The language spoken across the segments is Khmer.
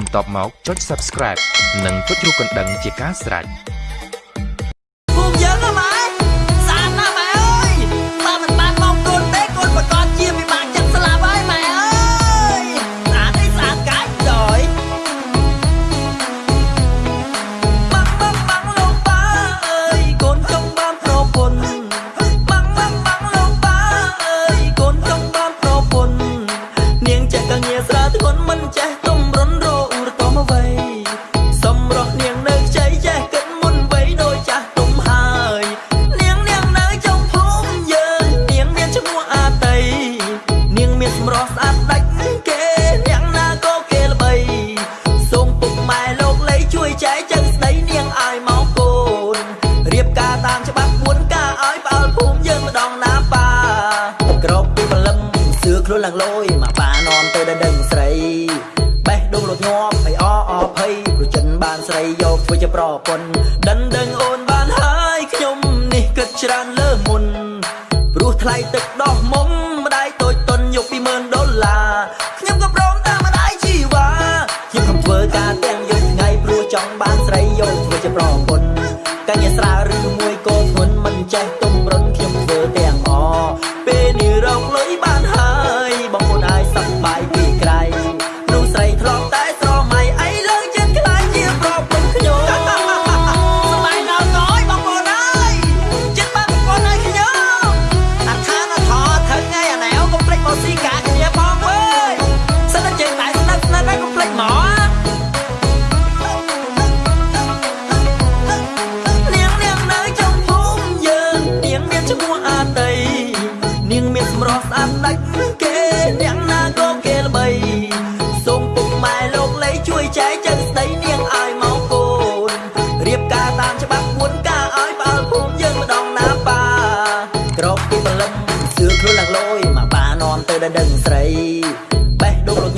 បន្ទាប់មកចុច Subscribe និងចុចរូបកណ្ដឹងជាការស្រេច។ ដឹងលយមកប៉ានាំទៅដល់ដឹងស្រីបេះដូងលត់ញាប់ហើយអអភ័យប្រចិនបានស្រីយកធ្វើជាប្រពន្ធដឹងដឹងអូនបានហើយខ្ញុំនេះគិតច្រើនលើមុនព្រោះថ្លៃទឹកដោះមុំ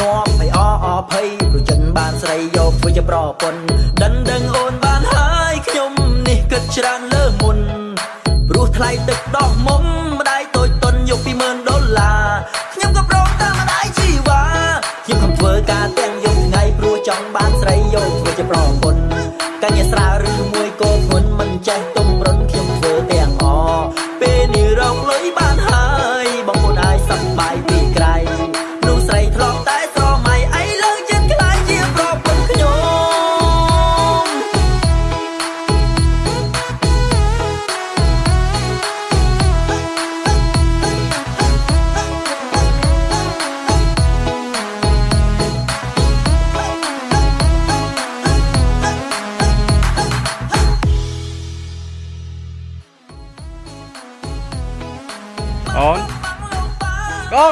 ញាប់ហើយអអភ័យព្រោះចិនបានស្រីយកធ្វើជាប្រពន្ធដិនដឹងអូនបានហើយខ្ញុំនេះគិតច្រើនលើមុនព្រោះថ្លៃទឹកដោះមក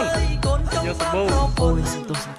down. Yo, Sabu. Always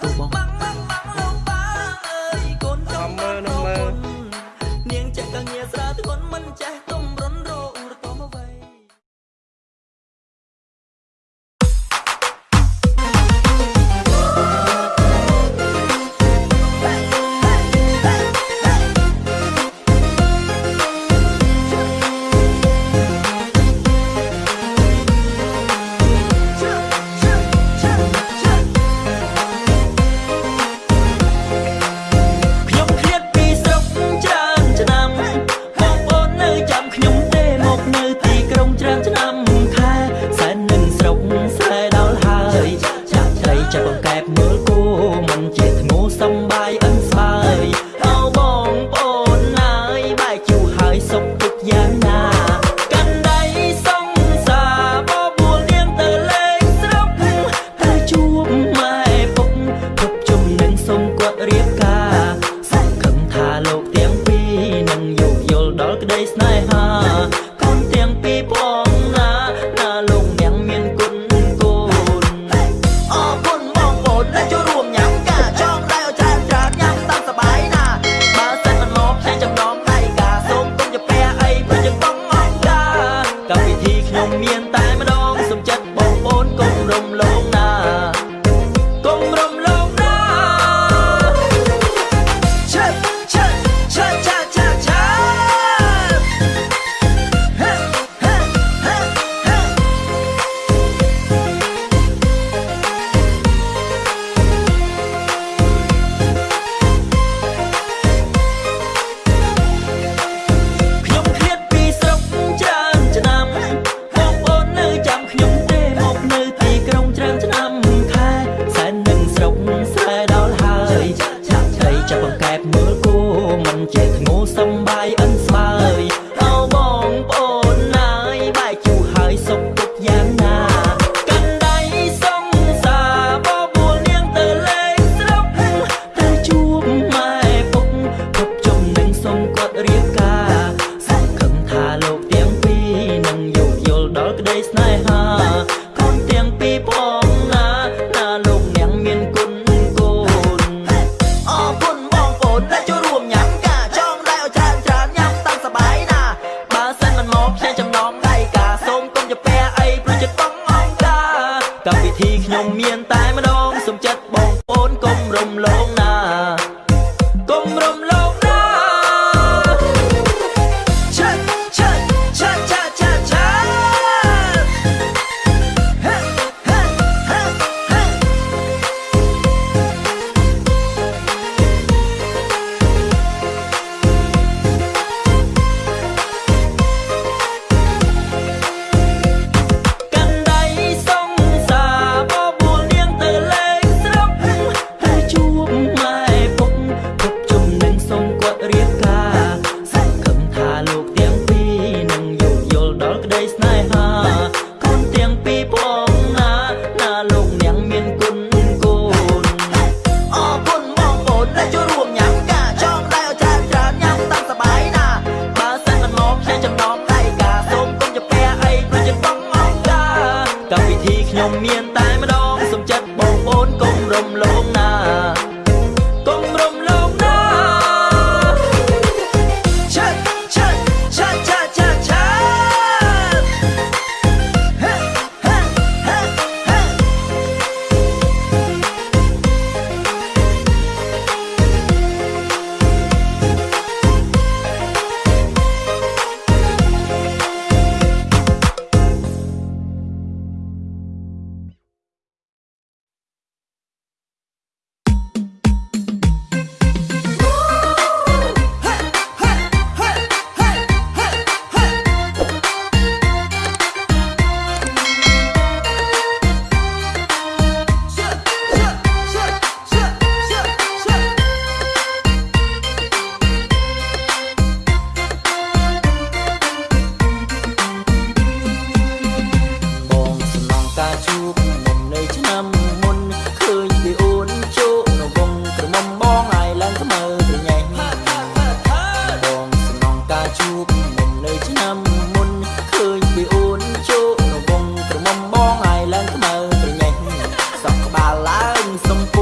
some.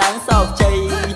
ឡើងសោកជ័យ